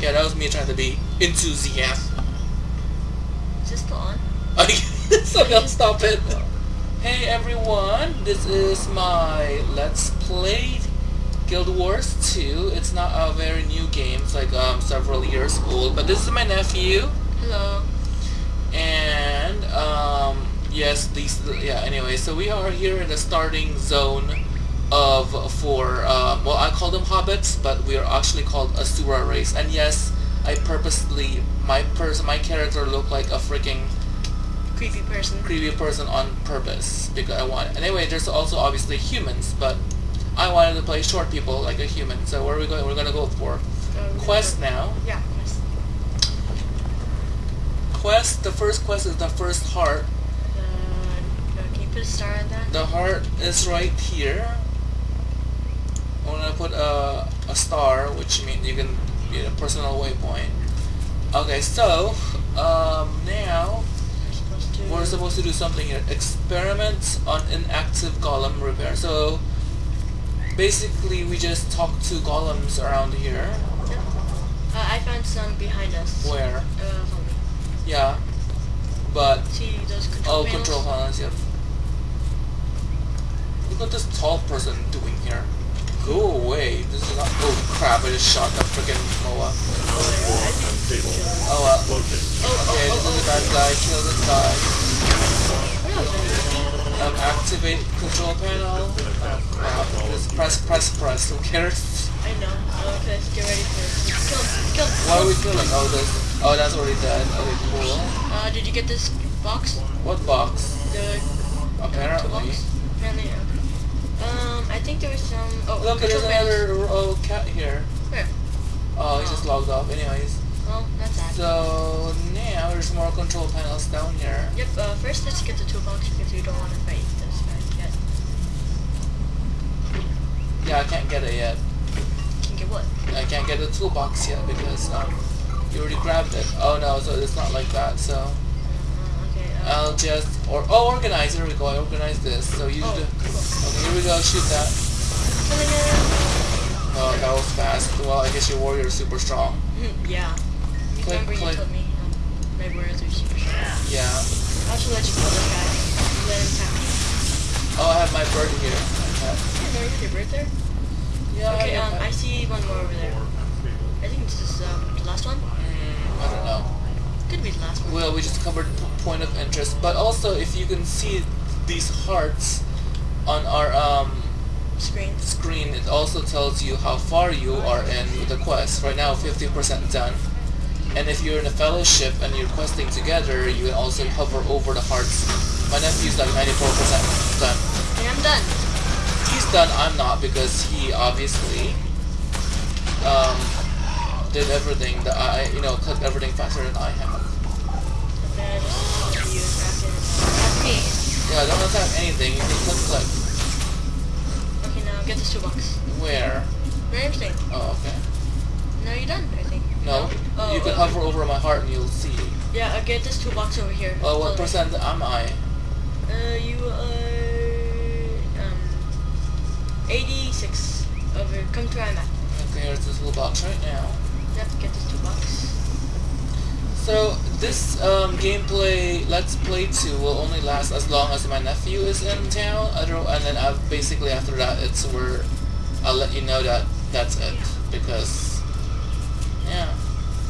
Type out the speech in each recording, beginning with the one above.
Yeah, that was me trying to be enthusiastic. Is this still on? so stop it. Hey everyone, this is my Let's Play Guild Wars 2. It's not a very new game, it's like um, several years old, but this is my nephew. Hello. And um, yes, these yeah. Anyway, so we are here in the starting zone of for uh, well, I call them hobbits, but we are actually called a Asura race. And yes, I purposely my person my character looked like a freaking Creepy person. creepy person on purpose because I want. Anyway, there's also obviously humans, but I wanted to play short people like a human. So where are we going? We're gonna go for Um, quest now. Yeah, quest. Quest. The first quest is the first heart. Uh, can you put a star on that? The heart is right here. I'm gonna put a, a star, which means you can get a personal waypoint. Okay, so um, now We're supposed to. we're supposed to do something here. Experiment on inactive golem repair. So basically, we just talk to golems around here. Uh, I found some behind us. Where? Uh. Yeah, but See those control oh, panels? control panels. Yep. Look what this tall person doing here. Go away. This is not. Oh crap! I just shot that freaking Moa. Oh, yeah, I think it's chill. Oh well. Oh, oh, Okay, oh, this is a oh, bad guy. Kill this guy. What else is there? Um, activate control panel. Oh crap! Just press, press, press. Who cares? I know. Uh, okay, let's get ready for it. Kill. Kill. Why are we killing? Oh, this. Oh, that's already dead. Okay, cool. Uh, did you get this box? What box? The Apparently. Apparently, okay. Um, I think there was some. Oh, Look, there's another oh, cat here. Where? Oh, he just logged off. Anyways. Well, that's that. So now there's more control panels down here. Yep, uh, first let's get the toolbox because we don't want to fight this guy yet. Yeah, I can't get it yet. Can't get what? I can't get the toolbox yet because um, you already grabbed it. Oh no, so it's not like that. So Uh, okay, uh, I'll just or oh organize. Here we go. I organize this. So you oh, cool. Okay, here we go. Shoot that. Oh, that was fast. Well, I guess your warrior is super strong. yeah. You Click, remember click. you told me um, my warriors are super strong. Yeah. I'll just let you kill this guy. Let him tap me. Oh, I have my bird here. Okay. Yeah, you have your bird there. Yeah. okay, I, um, I see one more over there. I think this is um, the last one. Mm, I don't know. Could be the last one. Well, we just covered point of interest, but also if you can see these hearts on our um, Screen. screen, it also tells you how far you are in the quest. Right now, 50% done. And if you're in a fellowship and you're questing together, you can also hover over the hearts. My nephew's like 94% done. And I'm done. He's done, I'm not, because he obviously um, did everything that I, you know, clicked everything faster than I have. Okay, I just see you attacking. That's me. Yeah, don't attack anything, you can click click. Okay, now get this toolbox. Where? Where I staying? Oh, okay. No, you're done, I think. No, Oh, you can okay. hover over my heart and you'll see. Yeah, uh, get this toolbox over here. Oh, what percent am I? Uh, you are um 86 over. Come to where I'm. Okay, here's this little box right now. You have to get this toolbox. So this um, gameplay, Let's Play 2 will only last as long as my nephew is in town. And then I've basically after that, it's where I'll let you know that that's it because yeah,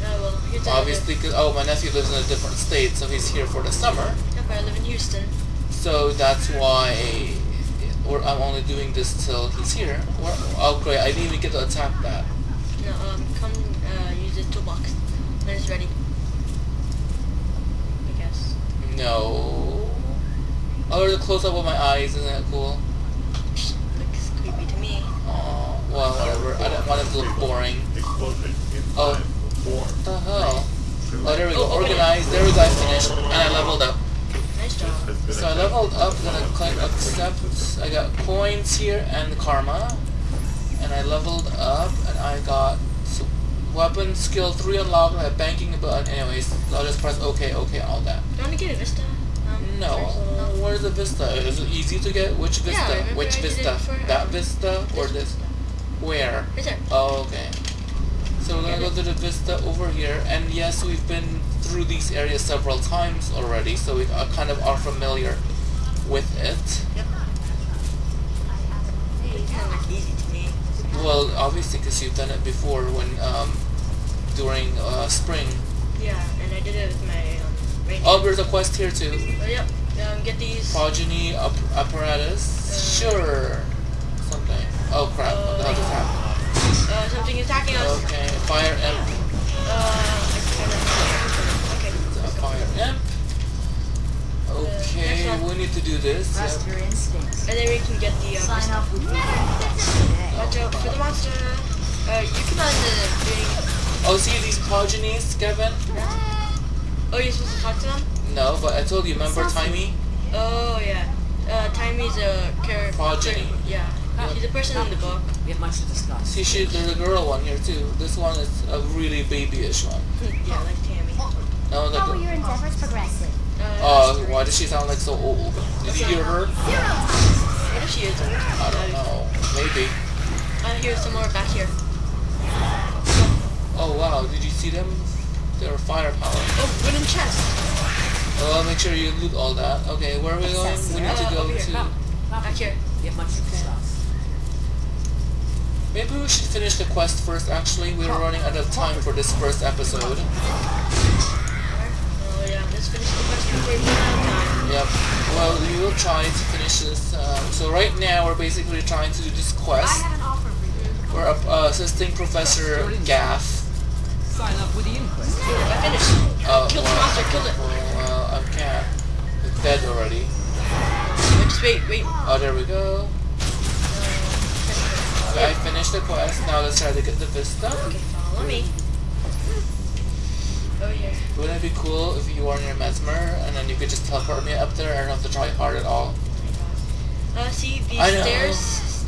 Oh well, obviously, cause, oh my nephew lives in a different state, so he's here for the summer. Yep, I live in Houston. So that's why or I'm only doing this till he's here. Oh great, I didn't even get to attack that. No, um, come uh, use the toolbox when it's ready. I guess. No. Oh, there's a close up of my eyes, isn't that cool? Looks creepy to me. Oh, well, whatever. I don't want it to look boring. Oh, what the hell? Oh, there we go. Organized. There we go. I finished. And I leveled up. Nice job. So I leveled up, then I click accept. I got coins here and karma. And I leveled up, and I got s- weapon skill 3 unlocked. Have banking button. Anyways, I'll just press OK, OK, all that. Do you want to get a Vista? Um, No, first? where's the Vista? Is it easy to get? Which Vista? Yeah, Which Vista? that um, Vista or This? Vista. Where? Right. Oh, okay. So So we're gonna go to the vista over here, and yes, we've been through these areas several times already, so we are kind of are familiar with it. Yep. Well, obviously, because you've done it before when um, during uh, spring. Yeah, and I did it with my um, reindeer. Oh, there's a quest here too. Oh, yep. Um, get these. Progeny ap- apparatus. Uh, sure. Something. Oh crap! what the hell just happened? Uh, something is attacking us. Okay, fire imp. Uh, I kind of. Okay. A fire imp. Okay, we need to do this. Trust Yep. your instincts. And then we can get the. Uh, Sign up with me today. Watch out for the monster. Uh, you can on the doing. Oh, see these progenies, Kevin? Oh, you're supposed to talk to them? No, but I told you. Remember Sassy. Taimi? Oh yeah. Uh, Taimi's a character. Progeny. Yeah. She's a person in the book. We have much to discuss. See, she, there's a girl one here too. This one is a really babyish one. yeah, like Tammy. No, like. How will your endeavors progressive? Uh, Oh, why does she sound like so old? Did you hear her? What if she is? I don't know. Maybe. I hear some more back here. Oh wow, did you see them? They're firepower. Oh, wooden chest. Well, make sure you loot all that. Okay, where are we going? We need to Uh, go over here. to. Back here. We have much to. Maybe we should finish the quest first. Actually, we're running out of time for this first episode. Oh yeah, let's finish the quest before we run out of time. Yep. Well, we will try to finish this. Um, so right now, we're basically trying to do this quest. An offer for you. We're uh, assisting Professor Gaff. Sign up with the inquest. I finished. Uh, Kill the monster, kill it. Well, I can't. It's dead already. Wait, just wait, wait. Oh, there we go. Uh, Okay, I finished the quest. Now let's try to get the Vista. okay, follow me. Oh yeah. Wouldn't it be cool if you were near Mesmer and then you could just teleport me up there? I don't have to try hard at all. Uh, see these I stairs,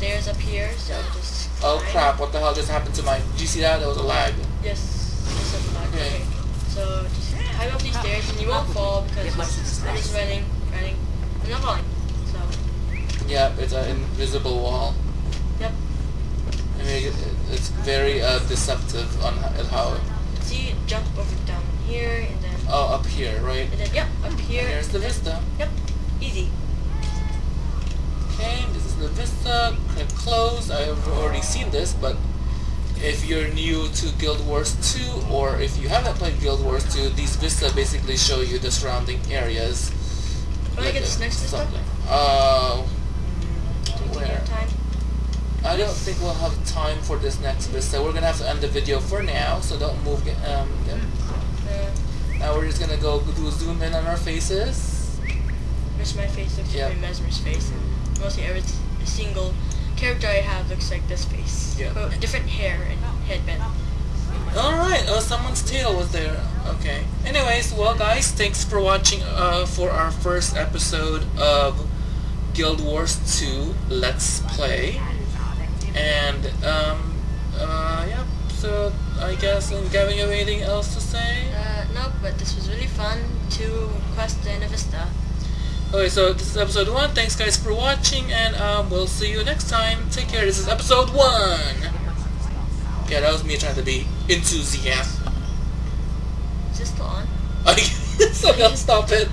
stairs up here. So just. Oh climb. crap! What the hell just happened to my? Did you see that? That was a lag. Yes. Just up the back. Okay. Okay. So just climb up these stairs and you won't fall because Get much to discuss. I'm just running, running. I'm not falling. So. Yep, it's an invisible wall. Yep. I mean, it, it's very uh, deceptive on h- how. See, jump over down here and then. Oh, up here, right? And then, yep, up here. Here's the and then- Vista. Yep, easy. Okay, this is the Vista. Click close. I've already seen this, but if you're new to Guild Wars 2 or if you haven't played Guild Wars 2, these Vista basically show you the surrounding areas. Wanna Like, get this next Vista? something. Uh, Where? I don't think we'll have time for this next Vista. We're gonna have to end the video for now, so don't move. Um. Uh, Now we're just gonna go do zoom in on our faces. Where's my face? Looks Yep. like my Mesmer's face. And mostly every single character I have looks like this face. Yep. But different hair and headband. Alright, oh, someone's tail was there. Okay. Anyways, well guys, thanks for watching uh, for our first episode of Guild Wars 2 Let's Play. And, um, uh, yeah, so I guess, and Gavin, you have anything else to say? Uh, no, but this was really fun to quest in a Vista. Okay, so this is episode 1. Thanks guys for watching, and um, we'll see you next time. Take care, this is episode 1! Yeah, that was me trying to be enthusiastic. Is this still on? so don't stop it.